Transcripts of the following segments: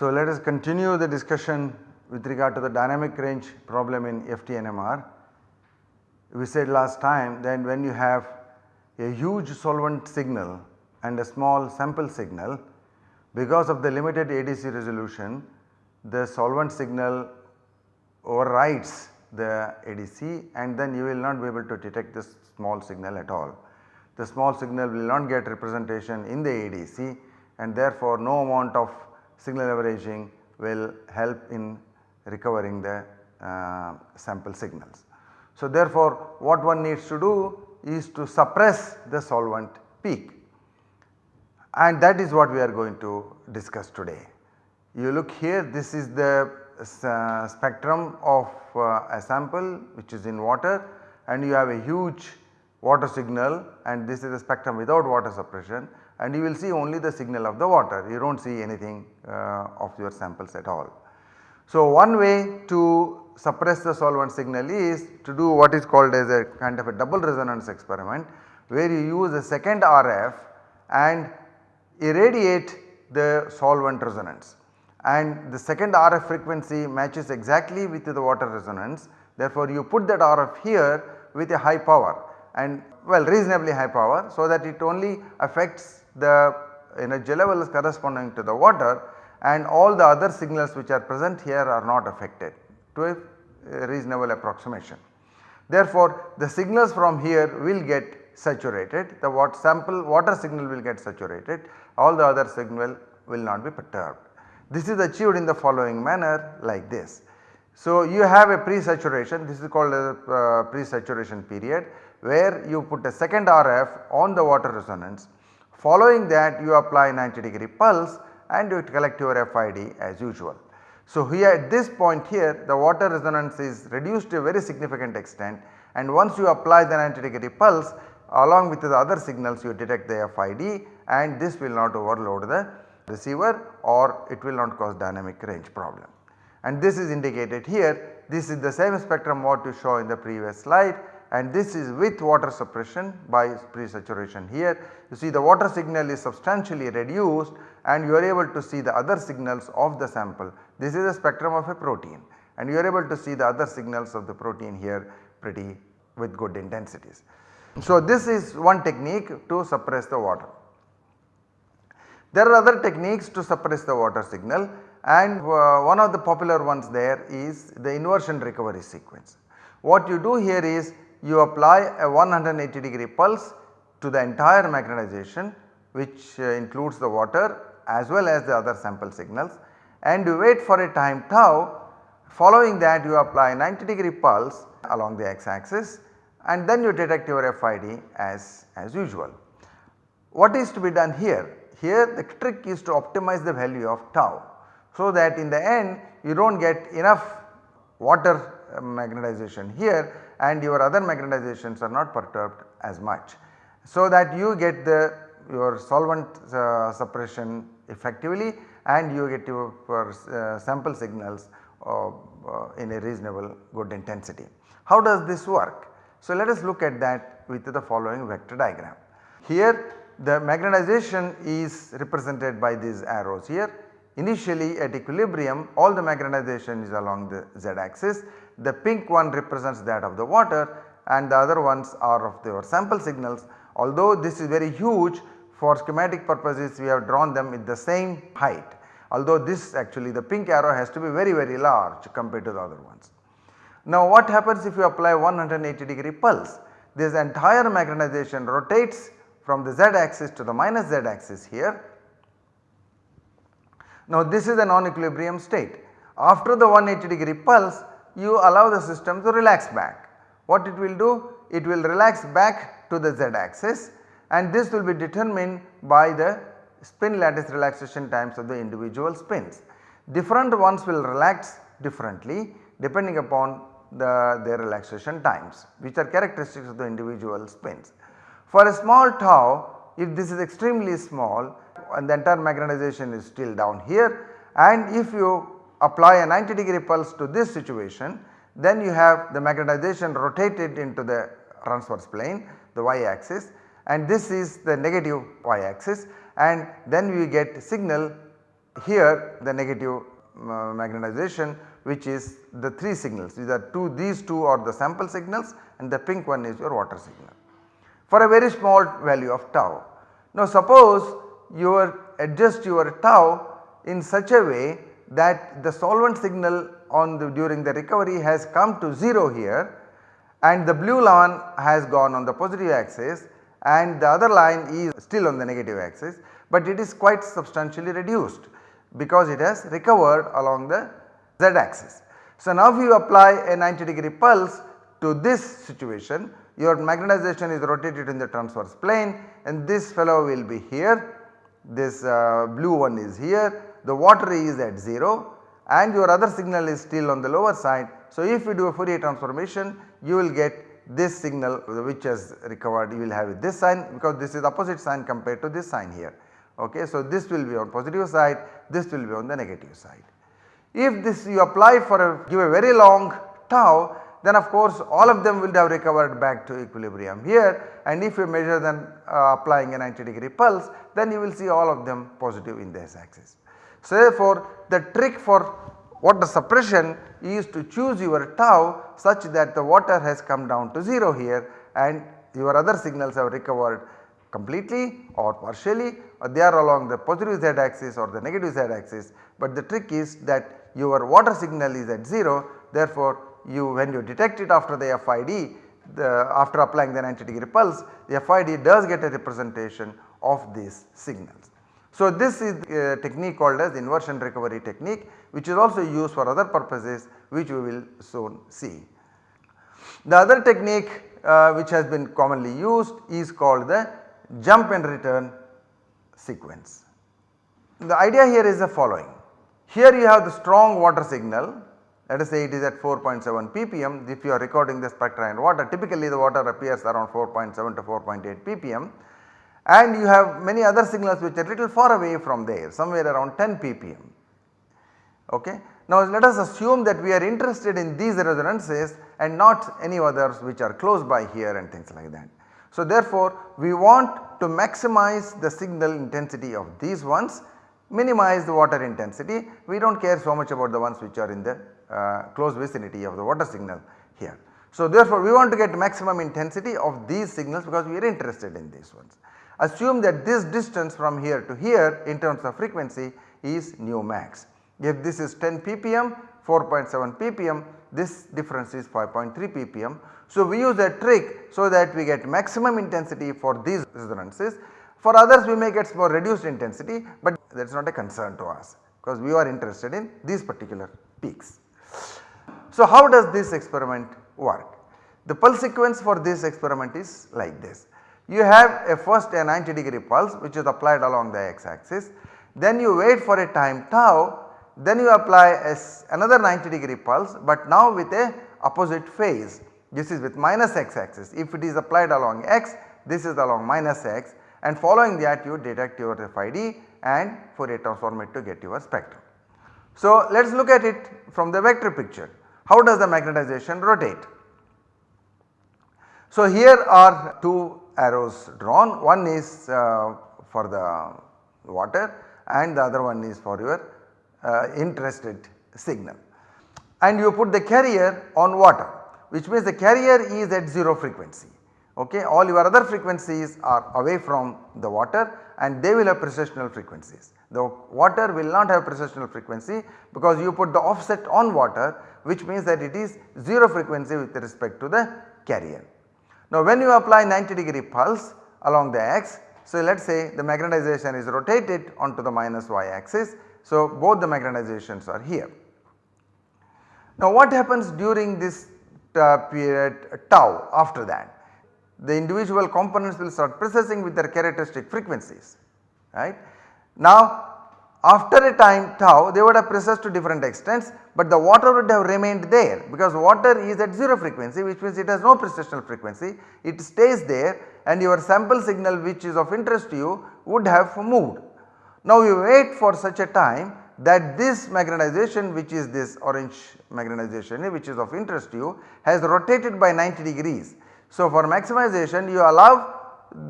So, let us continue the discussion with regard to the dynamic range problem in FTNMR. We said last time that when you have a huge solvent signal and a small sample signal because of the limited ADC resolution the solvent signal overrides the ADC and then you will not be able to detect this small signal at all. The small signal will not get representation in the ADC and therefore no amount of signal averaging will help in recovering the uh, sample signals. So therefore what one needs to do is to suppress the solvent peak and that is what we are going to discuss today. You look here this is the uh, spectrum of uh, a sample which is in water and you have a huge water signal and this is a spectrum without water suppression and you will see only the signal of the water you do not see anything uh, of your samples at all. So one way to suppress the solvent signal is to do what is called as a kind of a double resonance experiment where you use a second RF and irradiate the solvent resonance. And the second RF frequency matches exactly with the water resonance. Therefore you put that RF here with a high power and well reasonably high power so that it only affects the energy levels corresponding to the water and all the other signals which are present here are not affected to a reasonable approximation. Therefore, the signals from here will get saturated. The what sample water signal will get saturated all the other signal will not be perturbed. This is achieved in the following manner like this. So, you have a pre-saturation this is called a uh, pre-saturation period where you put a second RF on the water resonance following that you apply 90 degree pulse and you collect your FID as usual. So, here at this point here the water resonance is reduced to a very significant extent and once you apply the 90 degree pulse along with the other signals you detect the FID and this will not overload the receiver or it will not cause dynamic range problem. And this is indicated here this is the same spectrum what you show in the previous slide and this is with water suppression by pre-saturation here. You see the water signal is substantially reduced and you are able to see the other signals of the sample. This is a spectrum of a protein and you are able to see the other signals of the protein here pretty with good intensities. So this is one technique to suppress the water. There are other techniques to suppress the water signal and uh, one of the popular ones there is the inversion recovery sequence. What you do here is you apply a 180 degree pulse to the entire magnetization which uh, includes the water as well as the other sample signals and you wait for a time tau following that you apply 90 degree pulse along the x axis and then you detect your FID as, as usual. What is to be done here? Here the trick is to optimize the value of tau so that in the end you do not get enough water uh, magnetization here and your other magnetizations are not perturbed as much. So that you get the your solvent uh, suppression effectively and you get your uh, sample signals uh, uh, in a reasonable good intensity. How does this work? So let us look at that with the following vector diagram. Here the magnetization is represented by these arrows here. Initially at equilibrium all the magnetization is along the z axis. The pink one represents that of the water and the other ones are of your sample signals. Although this is very huge for schematic purposes we have drawn them with the same height. Although this actually the pink arrow has to be very very large compared to the other ones. Now what happens if you apply 180 degree pulse? This entire magnetization rotates from the z axis to the minus z axis here. Now this is a non-equilibrium state. After the 180 degree pulse you allow the system to relax back. What it will do? It will relax back to the z axis and this will be determined by the spin lattice relaxation times of the individual spins. Different ones will relax differently depending upon the their relaxation times which are characteristics of the individual spins. For a small tau if this is extremely small and the entire magnetization is still down here and if you apply a 90 degree pulse to this situation then you have the magnetization rotated into the transverse plane the y axis and this is the negative y axis and then we get signal here the negative uh, magnetization which is the 3 signals. These are 2 these 2 are the sample signals and the pink one is your water signal for a very small value of tau. Now suppose you adjust your tau in such a way that the solvent signal on the during the recovery has come to 0 here and the blue line has gone on the positive axis and the other line is still on the negative axis, but it is quite substantially reduced because it has recovered along the z axis. So now if you apply a 90 degree pulse to this situation your magnetization is rotated in the transverse plane and this fellow will be here, this uh, blue one is here, the water is at 0 and your other signal is still on the lower side. So if you do a Fourier transformation you will get this signal which has recovered you will have this sign because this is opposite sign compared to this sign here. Okay. So this will be on positive side, this will be on the negative side. If this you apply for a give a very long tau then of course all of them will have recovered back to equilibrium here. And if you measure them uh, applying a 90 degree pulse then you will see all of them positive in the this axis. So therefore the trick for water suppression is to choose your tau such that the water has come down to 0 here and your other signals have recovered completely or partially. Or they are along the positive z axis or the negative z axis. But the trick is that your water signal is at 0 therefore you when you detect it after the FID the after applying the 90 degree pulse the FID does get a representation of these signals. So this is a technique called as inversion recovery technique which is also used for other purposes which we will soon see. The other technique uh, which has been commonly used is called the jump and return sequence. The idea here is the following. Here you have the strong water signal let us say it is at 4.7 ppm if you are recording the spectra in water typically the water appears around 4.7 to 4.8 ppm and you have many other signals which are little far away from there somewhere around 10 ppm. Okay. Now let us assume that we are interested in these resonances and not any others which are close by here and things like that. So therefore we want to maximize the signal intensity of these ones minimize the water intensity we do not care so much about the ones which are in the uh, close vicinity of the water signal here. So therefore we want to get maximum intensity of these signals because we are interested in these ones. Assume that this distance from here to here in terms of frequency is nu max. If this is 10 ppm 4.7 ppm this difference is 5.3 ppm. So we use a trick so that we get maximum intensity for these resonances. For others we may get more reduced intensity but that is not a concern to us because we are interested in these particular peaks. So how does this experiment work? The pulse sequence for this experiment is like this. You have a first a 90 degree pulse which is applied along the x axis, then you wait for a time tau, then you apply another 90 degree pulse but now with a opposite phase. This is with minus x axis. If it is applied along x, this is along minus x and following that you detect your FID and Fourier transform it to get your spectrum. So let us look at it from the vector picture. How does the magnetization rotate? So here are two arrows drawn one is uh, for the water and the other one is for your uh, interested signal and you put the carrier on water which means the carrier is at 0 frequency okay all your other frequencies are away from the water and they will have precessional frequencies. The water will not have precessional frequency because you put the offset on water which means that it is 0 frequency with respect to the carrier. Now when you apply 90 degree pulse along the x, so let us say the magnetization is rotated onto the minus y axis. So both the magnetizations are here. Now what happens during this uh, period tau after that? The individual components will start precessing with their characteristic frequencies right. Now after a time tau they would have precessed to different extents but the water would have remained there because water is at 0 frequency which means it has no precessional frequency it stays there and your sample signal which is of interest to you would have moved. Now you wait for such a time that this magnetization which is this orange magnetization which is of interest to you has rotated by 90 degrees. So for maximization you allow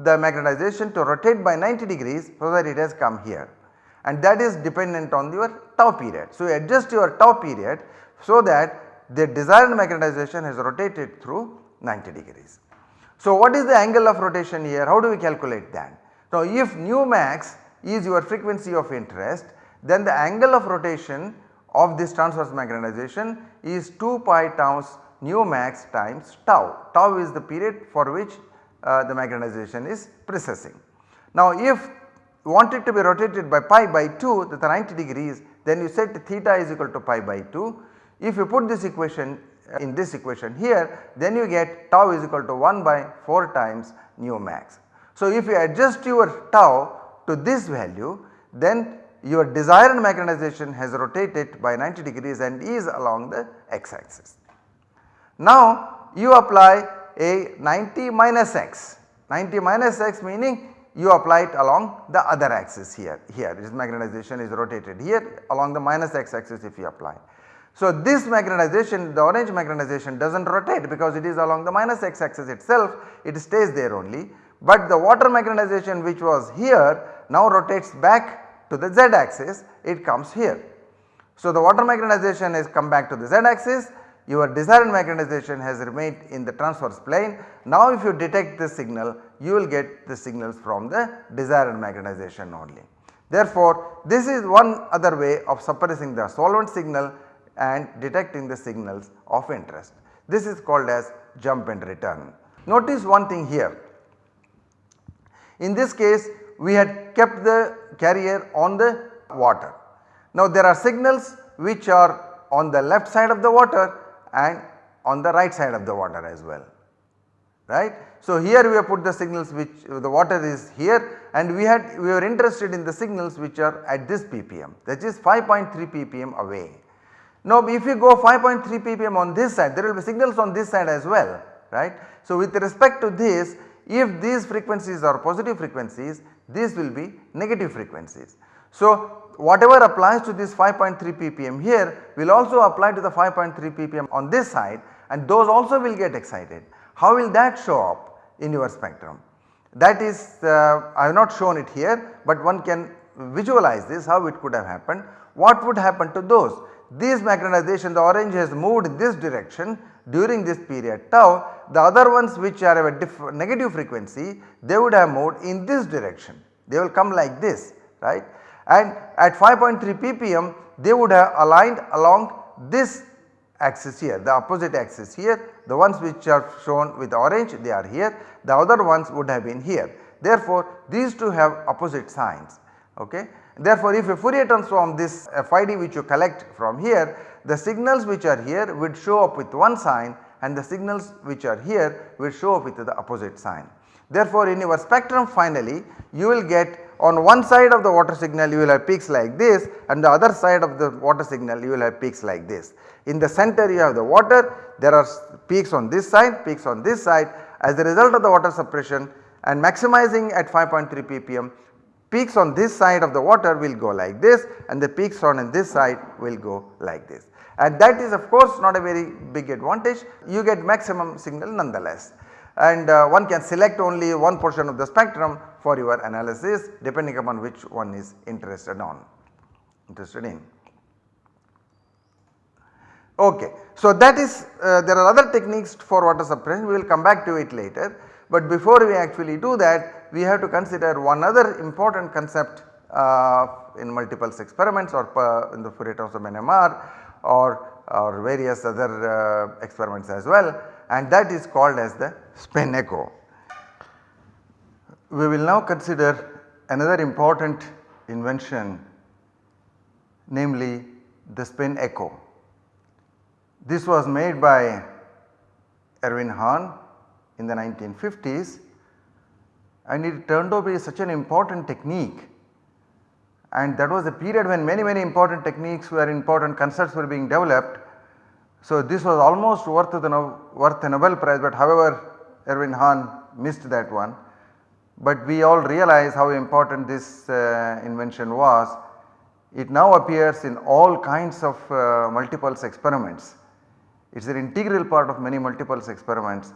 the magnetization to rotate by 90 degrees so that it has come here and that is dependent on your tau period. So you adjust your tau period so that the desired magnetization has rotated through 90 degrees. So what is the angle of rotation here? How do we calculate that? Now if nu max is your frequency of interest then the angle of rotation of this transverse magnetization is 2 pi times nu max times tau. Tau is the period for which uh, the magnetization is precessing. Now if you want it to be rotated by pi by 2 that 90 degrees then you set theta is equal to pi by 2. If you put this equation uh, in this equation here then you get tau is equal to 1 by 4 times nu max. So if you adjust your tau to this value then your desired magnetization has rotated by 90 degrees and is along the x axis. Now you apply a 90 minus x, 90 minus x meaning you apply it along the other axis here, here. This magnetization is rotated here along the minus x axis if you apply. So this magnetization the orange magnetization does not rotate because it is along the minus x axis itself. It stays there only. But the water magnetization which was here now rotates back to the z axis. It comes here. So the water magnetization has come back to the z axis your desired magnetization has remained in the transverse plane. Now if you detect this signal you will get the signals from the desired magnetization only. Therefore this is one other way of suppressing the solvent signal and detecting the signals of interest. This is called as jump and return. Notice one thing here. In this case we had kept the carrier on the water. Now there are signals which are on the left side of the water and on the right side of the water as well right. So here we have put the signals which the water is here and we had we were interested in the signals which are at this ppm that is 5.3 ppm away. Now if you go 5.3 ppm on this side there will be signals on this side as well right. So with respect to this if these frequencies are positive frequencies these will be negative frequencies. So whatever applies to this 5.3 ppm here will also apply to the 5.3 ppm on this side and those also will get excited. How will that show up in your spectrum? That is uh, I have not shown it here but one can visualize this how it could have happened. What would happen to those? These magnetization the orange has moved in this direction during this period tau the other ones which are of a negative frequency they would have moved in this direction they will come like this right and at 5.3 ppm they would have aligned along this axis here the opposite axis here the ones which are shown with orange they are here the other ones would have been here. Therefore these two have opposite signs ok. Therefore if you Fourier transform this FID which you collect from here the signals which are here would show up with one sign and the signals which are here will show up with the opposite sign. Therefore in your spectrum finally you will get on one side of the water signal you will have peaks like this and the other side of the water signal you will have peaks like this. In the center you have the water there are peaks on this side peaks on this side as a result of the water suppression and maximizing at 5.3 ppm peaks on this side of the water will go like this and the peaks on this side will go like this. And that is of course not a very big advantage you get maximum signal nonetheless and uh, one can select only one portion of the spectrum for your analysis depending upon which one is interested on interested in. Okay. So that is uh, there are other techniques for water suppression we will come back to it later but before we actually do that we have to consider one other important concept uh, in multipulse experiments or in the Fourier transform NMR or, or various other uh, experiments as well and that is called as the spin echo. We will now consider another important invention namely the spin echo. This was made by Erwin Hahn in the 1950s and it turned out to be such an important technique and that was a period when many many important techniques were important concepts were being developed so this was almost worth the worth a Nobel prize but however Erwin Hahn missed that one. but we all realize how important this uh, invention was. It now appears in all kinds of uh, multipulse experiments. It is an integral part of many multipulse experiments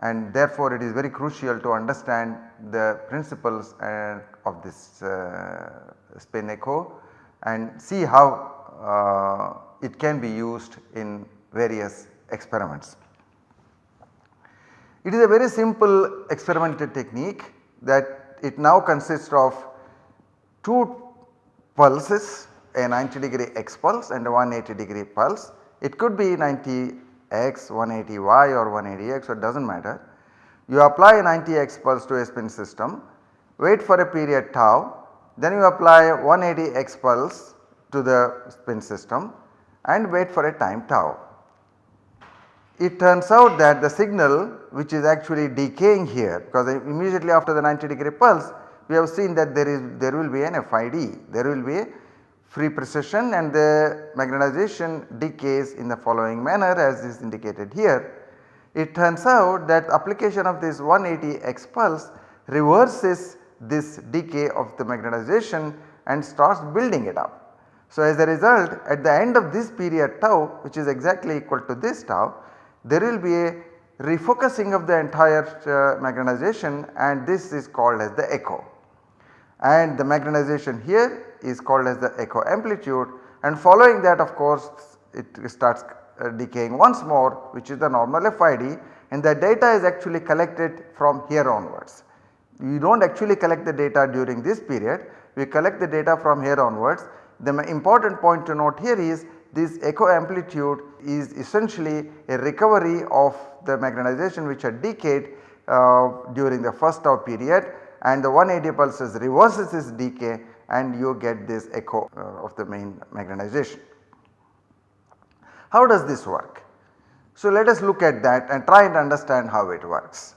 and therefore it is very crucial to understand the principles uh, of this uh, spin echo and see how uh, it can be used in various experiments. It is a very simple experimental technique that it now consists of two pulses a 90 degree x pulse and a 180 degree pulse. It could be 90 x, 180 y or 180 x so it does not matter. You apply a 90 x pulse to a spin system, wait for a period tau, then you apply 180 x pulse to the spin system and wait for a time tau. It turns out that the signal which is actually decaying here because immediately after the 90 degree pulse we have seen that there is there will be an FID, there will be a free precession and the magnetization decays in the following manner as is indicated here. It turns out that application of this 180 x pulse reverses this decay of the magnetization and starts building it up. So, as a result at the end of this period tau which is exactly equal to this tau there will be a refocusing of the entire uh, magnetization and this is called as the echo. And the magnetization here is called as the echo amplitude and following that of course it starts uh, decaying once more which is the normal FID and the data is actually collected from here onwards. We do not actually collect the data during this period, we collect the data from here onwards. The important point to note here is this echo amplitude is essentially a recovery of the magnetization which had decayed uh, during the first tau period and the 180 pulses reverses this decay and you get this echo uh, of the main magnetization. How does this work? So let us look at that and try and understand how it works.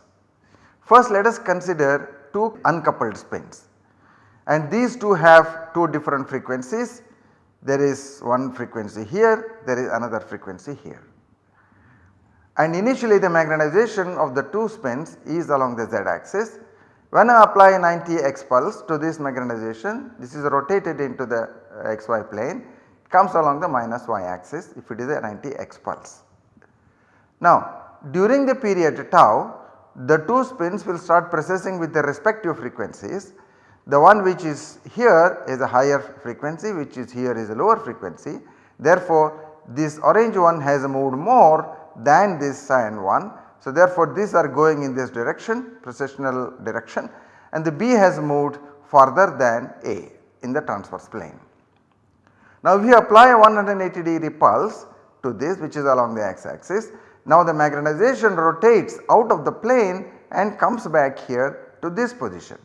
First let us consider two uncoupled spins and these two have two different frequencies. There is one frequency here, there is another frequency here. And initially the magnetization of the two spins is along the z axis when I apply 90 x pulse to this magnetization this is rotated into the uh, xy plane comes along the minus y axis if it is a 90 x pulse. Now during the period tau the two spins will start precessing with their respective frequencies. The one which is here is a higher frequency which is here is a lower frequency. Therefore this orange one has moved more than this cyan one so, therefore, these are going in this direction precessional direction and the B has moved further than A in the transverse plane. Now, if you apply a 180 degree pulse to this which is along the x axis, now the magnetization rotates out of the plane and comes back here to this position.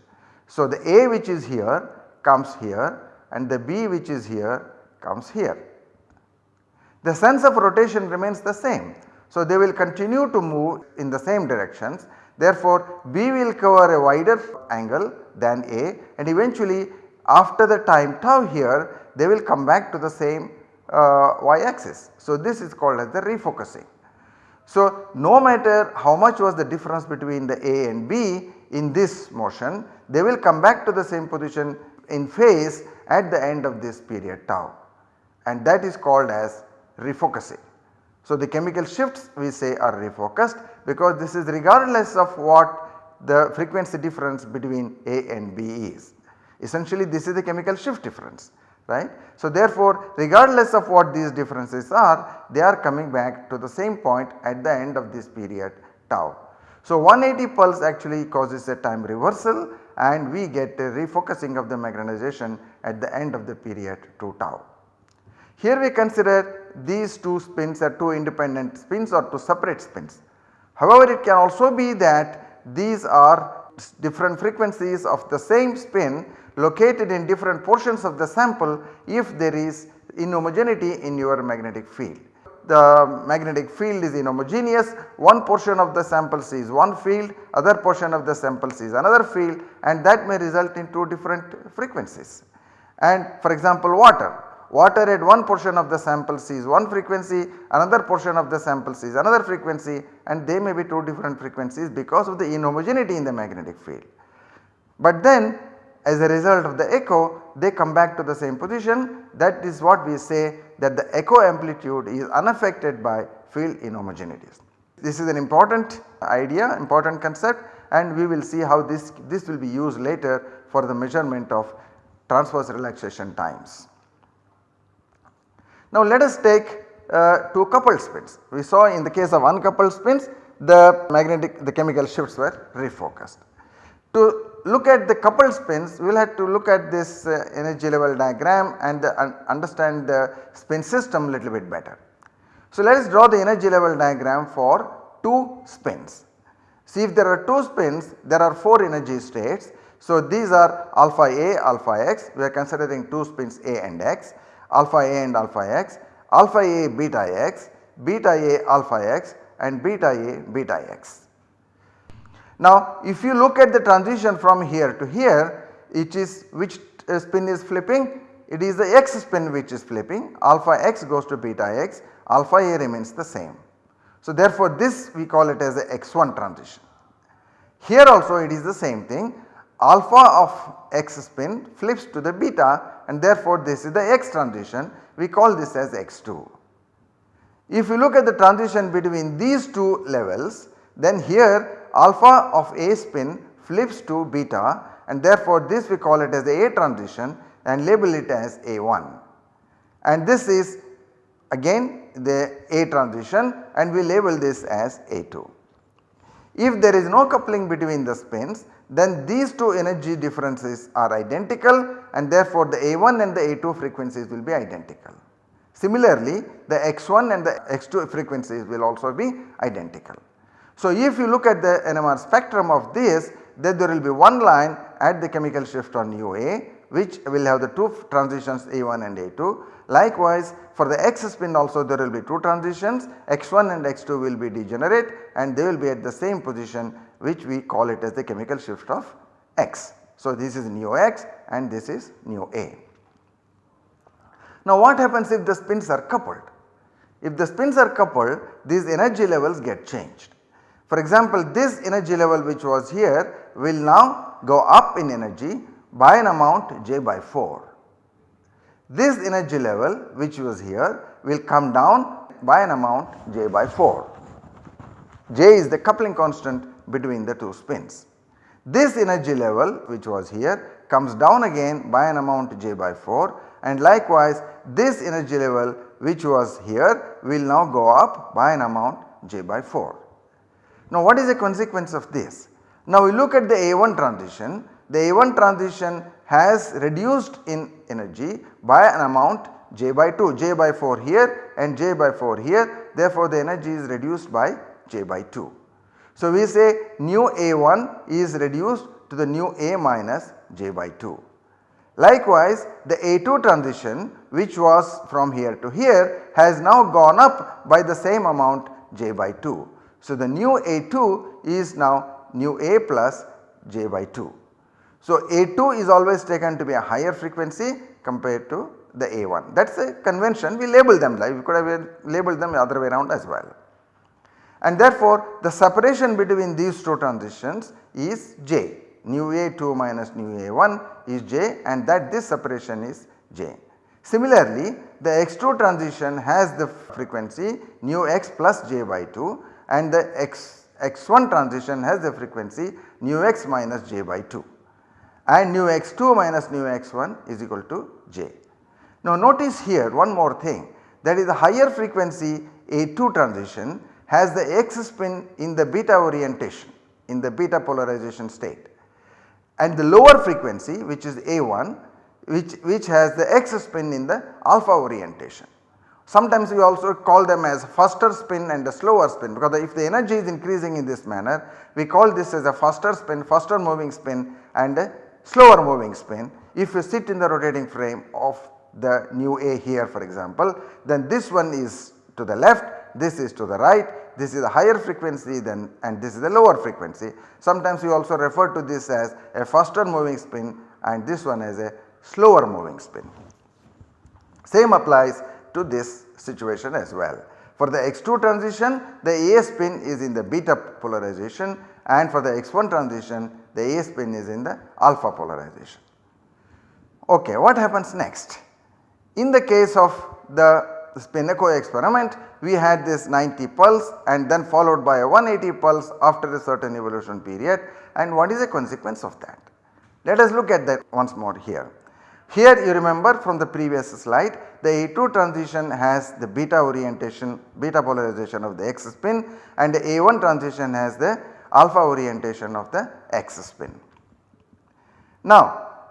So, the A which is here comes here and the B which is here comes here. The sense of rotation remains the same. So, they will continue to move in the same directions therefore, B will cover a wider angle than A and eventually after the time tau here they will come back to the same uh, y axis. So, this is called as the refocusing. So, no matter how much was the difference between the A and B in this motion they will come back to the same position in phase at the end of this period tau and that is called as refocusing. So, the chemical shifts we say are refocused because this is regardless of what the frequency difference between A and B is. Essentially this is the chemical shift difference right. So, therefore, regardless of what these differences are they are coming back to the same point at the end of this period tau. So, 180 pulse actually causes a time reversal and we get a refocusing of the magnetization at the end of the period 2 tau. Here we consider these two spins are two independent spins or two separate spins. However, it can also be that these are different frequencies of the same spin located in different portions of the sample if there is inhomogeneity in your magnetic field. The magnetic field is inhomogeneous, one portion of the sample sees one field, other portion of the sample sees another field and that may result in two different frequencies. And for example water, water at one portion of the sample sees one frequency, another portion of the sample sees another frequency and they may be two different frequencies because of the inhomogeneity in the magnetic field. But then as a result of the echo they come back to the same position that is what we say that the echo amplitude is unaffected by field inhomogeneities. This is an important idea important concept and we will see how this, this will be used later for the measurement of transverse relaxation times. Now let us take uh, two coupled spins. We saw in the case of uncoupled spins the magnetic the chemical shifts were refocused. To look at the coupled spins we will have to look at this uh, energy level diagram and un understand the spin system a little bit better. So let us draw the energy level diagram for 2 spins. See if there are 2 spins there are 4 energy states. So these are alpha A, alpha x we are considering 2 spins A and x, alpha A and alpha x, alpha A beta x, beta A alpha x and beta A beta x. Now if you look at the transition from here to here it is which uh, spin is flipping it is the x spin which is flipping alpha x goes to beta x alpha a remains the same. So therefore this we call it as the x1 transition. Here also it is the same thing alpha of x spin flips to the beta and therefore this is the x transition we call this as x2. If you look at the transition between these two levels then here alpha of A spin flips to beta and therefore this we call it as the A transition and label it as A1 and this is again the A transition and we label this as A2. If there is no coupling between the spins then these two energy differences are identical and therefore the A1 and the A2 frequencies will be identical. Similarly the X1 and the X2 frequencies will also be identical. So if you look at the NMR spectrum of this then there will be one line at the chemical shift nu A which will have the two transitions A1 and A2. Likewise for the X spin also there will be two transitions X1 and X2 will be degenerate and they will be at the same position which we call it as the chemical shift of X. So this is nu X and this is nu A. Now what happens if the spins are coupled? If the spins are coupled these energy levels get changed. For example, this energy level which was here will now go up in energy by an amount j by 4. This energy level which was here will come down by an amount j by 4. j is the coupling constant between the two spins. This energy level which was here comes down again by an amount j by 4 and likewise this energy level which was here will now go up by an amount j by 4. Now what is the consequence of this? Now we look at the A1 transition, the A1 transition has reduced in energy by an amount j by 2, j by 4 here and j by 4 here therefore the energy is reduced by j by 2. So we say nu A1 is reduced to the nu A minus j by 2. Likewise the A2 transition which was from here to here has now gone up by the same amount j by 2. So, the nu A2 is now nu A plus j by 2. So, A2 is always taken to be a higher frequency compared to the A1 that is a convention we label them like we could have labeled them the other way around as well. And therefore, the separation between these two transitions is j nu A2 minus nu A1 is j and that this separation is j. Similarly, the X2 transition has the frequency nu x plus j by 2 and the x, x1 transition has the frequency nu x minus j by 2 and nu x2 minus nu x1 is equal to j. Now notice here one more thing that is the higher frequency A2 transition has the x spin in the beta orientation in the beta polarization state and the lower frequency which is A1 which, which has the x spin in the alpha orientation. Sometimes we also call them as faster spin and a slower spin because if the energy is increasing in this manner we call this as a faster spin, faster moving spin and a slower moving spin. If you sit in the rotating frame of the nu A here for example then this one is to the left, this is to the right, this is a higher frequency than and this is a lower frequency. Sometimes we also refer to this as a faster moving spin and this one as a slower moving spin. Same applies to this situation as well. For the X2 transition the A spin is in the beta polarization and for the X1 transition the A spin is in the alpha polarization. Okay, what happens next? In the case of the spin echo experiment we had this 90 pulse and then followed by a 180 pulse after a certain evolution period and what is the consequence of that? Let us look at that once more here. Here you remember from the previous slide the A2 transition has the beta orientation beta polarization of the X spin and the A1 transition has the alpha orientation of the X spin. Now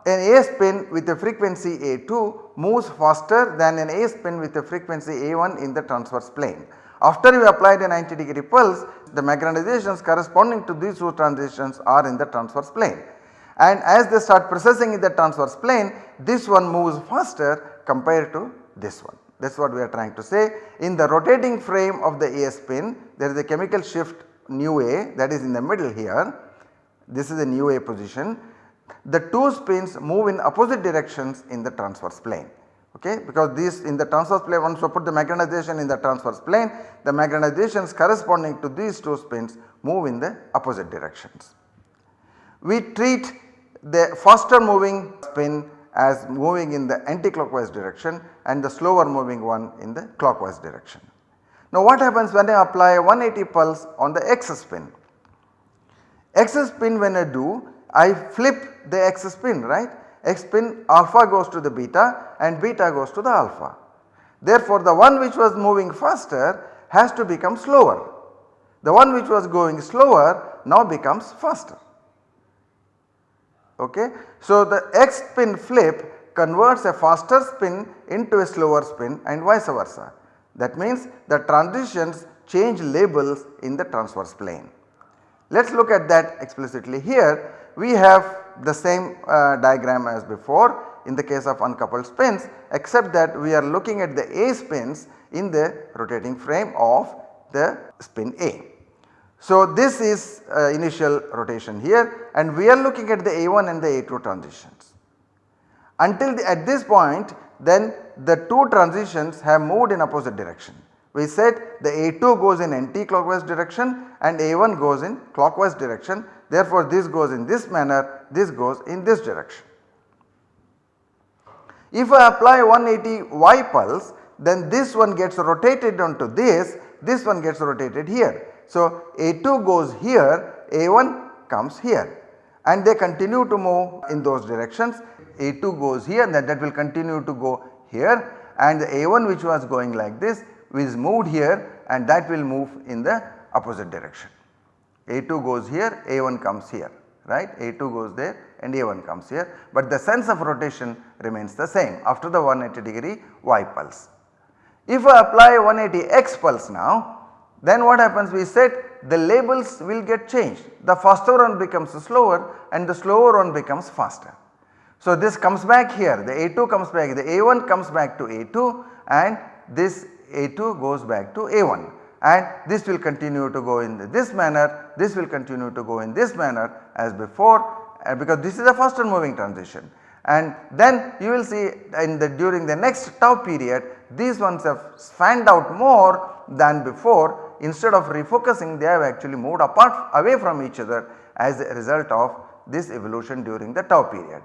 an A spin with a frequency A2 moves faster than an A spin with a frequency A1 in the transverse plane. After you apply the 90 degree pulse the magnetizations corresponding to these two transitions are in the transverse plane and as they start precessing in the transverse plane this one moves faster compared to this one. That is what we are trying to say. In the rotating frame of the A spin there is a chemical shift nu A that is in the middle here. This is a nu A position the two spins move in opposite directions in the transverse plane okay because these in the transverse plane once you put the magnetization in the transverse plane the magnetizations corresponding to these two spins move in the opposite directions. We treat the faster moving spin as moving in the anti-clockwise direction and the slower moving one in the clockwise direction. Now what happens when I apply a 180 pulse on the X spin? X spin when I do I flip the X spin right X spin alpha goes to the beta and beta goes to the alpha. Therefore the one which was moving faster has to become slower. The one which was going slower now becomes faster. Okay. So the X spin flip converts a faster spin into a slower spin and vice versa. That means the transitions change labels in the transverse plane. Let us look at that explicitly here we have the same uh, diagram as before in the case of uncoupled spins except that we are looking at the A spins in the rotating frame of the spin A. So this is uh, initial rotation here and we are looking at the A1 and the A2 transitions. Until the, at this point then the two transitions have moved in opposite direction. We said the A2 goes in anti-clockwise direction and A1 goes in clockwise direction Therefore, this goes in this manner, this goes in this direction. If I apply 180 Y pulse then this one gets rotated onto this, this one gets rotated here. So, A2 goes here, A1 comes here and they continue to move in those directions. A2 goes here and that, that will continue to go here and the A1 which was going like this is moved here and that will move in the opposite direction. A2 goes here, A1 comes here right A2 goes there and A1 comes here but the sense of rotation remains the same after the 180 degree Y pulse. If I apply 180 X pulse now then what happens? We said the labels will get changed. The faster one becomes slower and the slower one becomes faster. So this comes back here. The A2 comes back. The A1 comes back to A2 and this A2 goes back to A1 and this will continue to go in this manner, this will continue to go in this manner as before uh, because this is a faster moving transition. And then you will see in the during the next tau period these ones have fanned out more than before instead of refocusing they have actually moved apart away from each other as a result of this evolution during the tau period.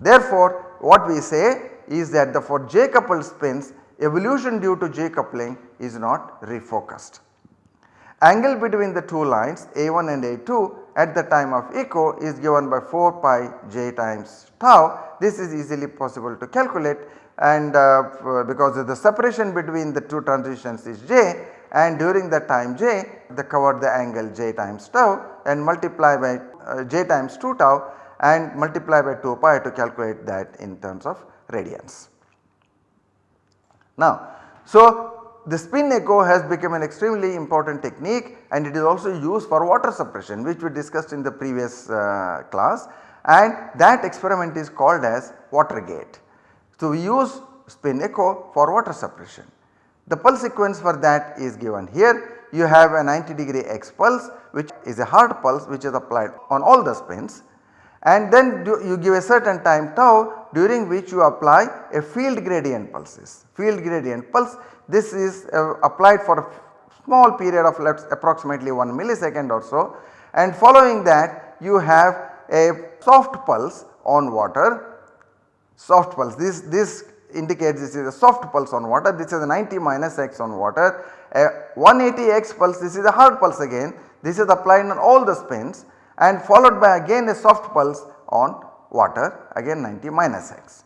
Therefore, what we say is that the for J coupled spins evolution due to J coupling is not refocused. Angle between the two lines A1 and A2 at the time of echo is given by 4 pi j times tau. This is easily possible to calculate and uh, because the separation between the two transitions is j and during the time j they cover the angle j times tau and multiply by uh, j times 2 tau and multiply by 2 pi to calculate that in terms of radians. Now, so the spin echo has become an extremely important technique and it is also used for water suppression which we discussed in the previous uh, class and that experiment is called as WATERGATE. So, we use spin echo for water suppression. The pulse sequence for that is given here. You have a 90 degree X pulse which is a hard pulse which is applied on all the spins and then you give a certain time tau during which you apply a field gradient pulses. Field gradient pulse this is uh, applied for a small period of let us approximately 1 millisecond or so and following that you have a soft pulse on water, soft pulse this, this indicates this is a soft pulse on water this is a 90 minus x on water a 180 x pulse this is a hard pulse again this is applied on all the spins and followed by again a soft pulse on water again 90 minus x.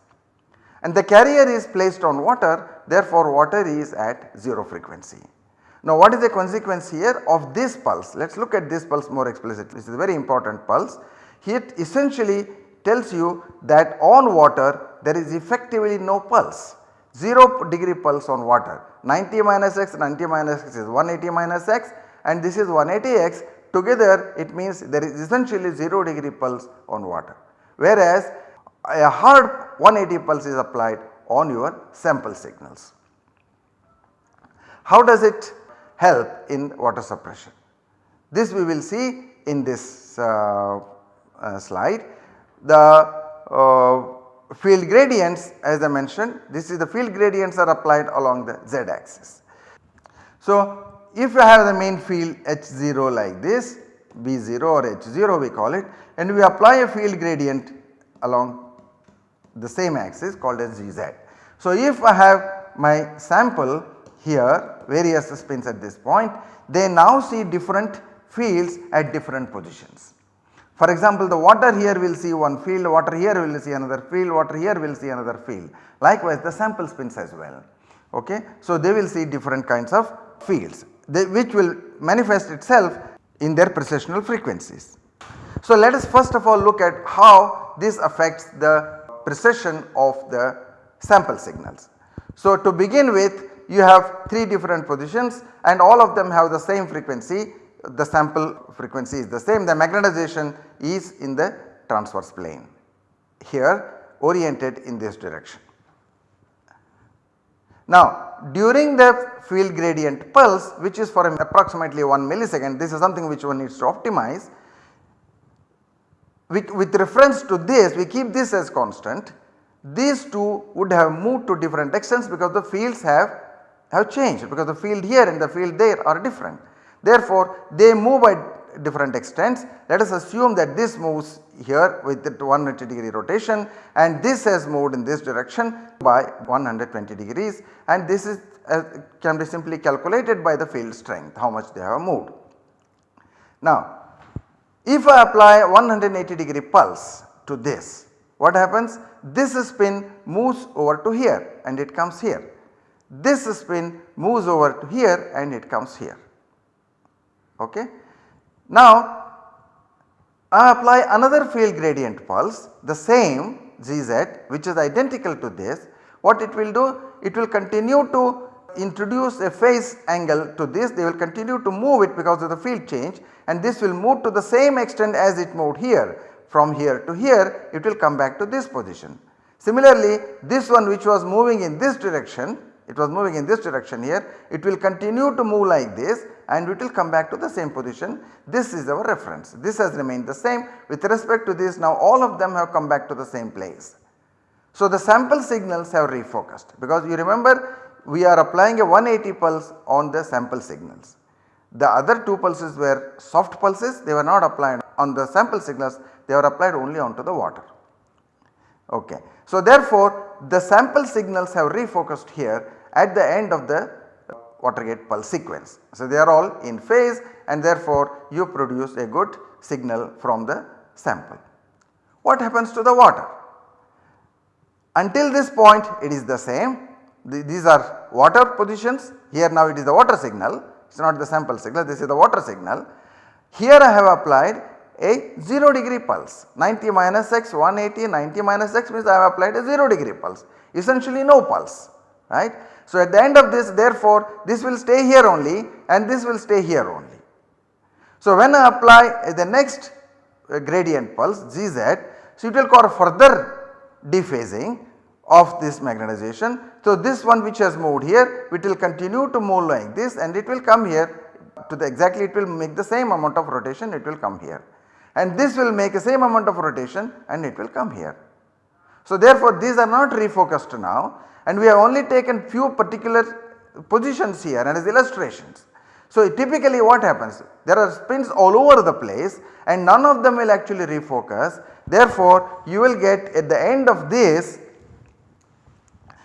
And the carrier is placed on water therefore water is at 0 frequency. Now what is the consequence here of this pulse? Let us look at this pulse more explicitly. This is a very important pulse. It essentially tells you that on water there is effectively no pulse 0 degree pulse on water 90 minus x 90 minus x is 180 minus x and this is 180 x together it means there is essentially 0 degree pulse on water whereas a hard 180 pulse is applied on your sample signals. How does it help in water suppression? This we will see in this uh, uh, slide. The uh, field gradients as I mentioned this is the field gradients are applied along the z axis. So if you have the main field H0 like this B0 or H0 we call it and we apply a field gradient along the same axis called as Gz. So if I have my sample here various spins at this point they now see different fields at different positions. For example, the water here will see one field, water here will see another field, water here will see another field. Likewise the sample spins as well. Okay. So they will see different kinds of fields they, which will manifest itself in their precessional frequencies. So let us first of all look at how this affects the precession of the sample signals. So to begin with you have 3 different positions and all of them have the same frequency the sample frequency is the same the magnetization is in the transverse plane here oriented in this direction. Now during the field gradient pulse which is for approximately 1 millisecond this is something which one needs to optimize. With, with reference to this we keep this as constant these two would have moved to different extents because the fields have, have changed because the field here and the field there are different. Therefore, they move by different extents. Let us assume that this moves here with the 180 degree rotation and this has moved in this direction by 120 degrees and this is uh, can be simply calculated by the field strength how much they have moved. Now if I apply 180 degree pulse to this what happens this spin moves over to here and it comes here. This spin moves over to here and it comes here ok. Now I apply another field gradient pulse the same Gz which is identical to this what it will do it will continue to introduce a phase angle to this they will continue to move it because of the field change and this will move to the same extent as it moved here from here to here it will come back to this position. Similarly this one which was moving in this direction it was moving in this direction here it will continue to move like this and it will come back to the same position. This is our reference. This has remained the same with respect to this now all of them have come back to the same place. So the sample signals have refocused because you remember we are applying a 180 pulse on the sample signals. The other two pulses were soft pulses they were not applied on the sample signals they were applied only onto the water. Okay. So therefore the sample signals have refocused here at the end of the WATERGATE pulse sequence. So, they are all in phase and therefore you produce a good signal from the sample. What happens to the water? Until this point it is the same these are water positions here now it is the water signal it is not the sample signal this is the water signal. Here I have applied a 0 degree pulse 90 minus x 180 90 minus x means I have applied a 0 degree pulse essentially no pulse right. So at the end of this therefore this will stay here only and this will stay here only. So when I apply the next uh, gradient pulse Gz so it will cause further dephasing of this magnetization. So this one which has moved here it will continue to move like this and it will come here to the exactly it will make the same amount of rotation it will come here and this will make the same amount of rotation and it will come here. So therefore these are not refocused now and we have only taken few particular positions here and as illustrations. So typically what happens? There are spins all over the place and none of them will actually refocus. Therefore, you will get at the end of this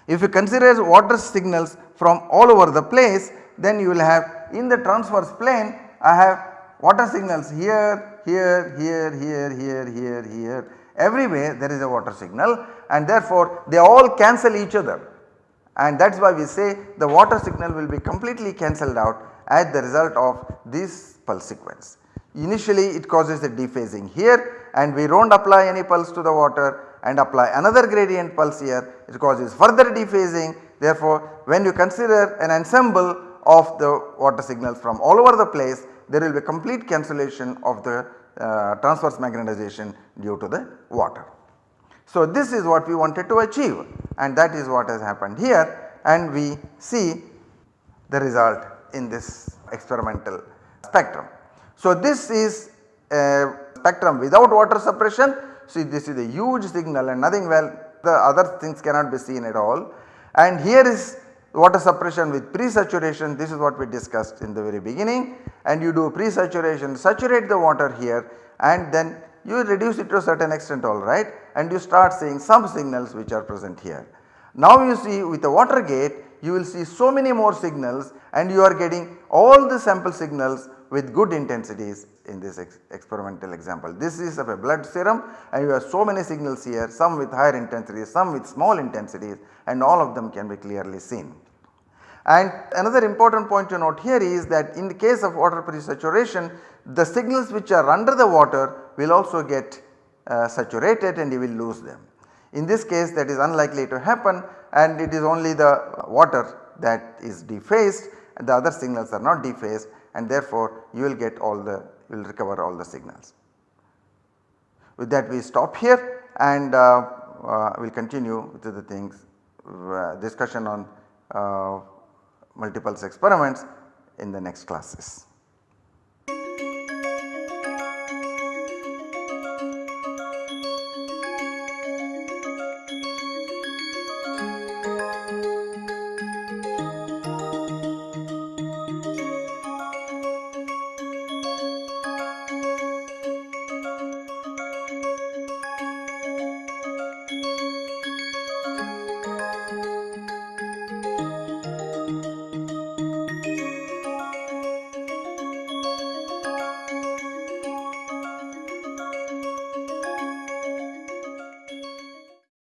if you consider water signals from all over the place then you will have in the transverse plane I have water signals here, here, here, here, here, here, here everywhere there is a water signal and therefore they all cancel each other and that is why we say the water signal will be completely cancelled out as the result of this pulse sequence. Initially it causes a dephasing here and we do not apply any pulse to the water and apply another gradient pulse here it causes further dephasing therefore when you consider an ensemble of the water signals from all over the place there will be complete cancellation of the uh, transverse magnetization due to the water. So this is what we wanted to achieve and that is what has happened here and we see the result in this experimental spectrum. So this is a spectrum without water suppression. See this is a huge signal and nothing well the other things cannot be seen at all and here is water suppression with pre-saturation this is what we discussed in the very beginning and you do pre-saturation saturate the water here and then you reduce it to a certain extent alright and you start seeing some signals which are present here. Now you see with the WATERGATE you will see so many more signals and you are getting all the sample signals with good intensities in this ex experimental example. This is of a blood serum and you have so many signals here some with higher intensities some with small intensities and all of them can be clearly seen. And another important point to note here is that in the case of water pre-saturation the signals which are under the water will also get uh, saturated and you will lose them. In this case that is unlikely to happen and it is only the water that is dephased and the other signals are not dephased and therefore you will get all the you will recover all the signals. With that we stop here and uh, uh, we will continue with the things uh, discussion on uh, multipulse experiments in the next classes.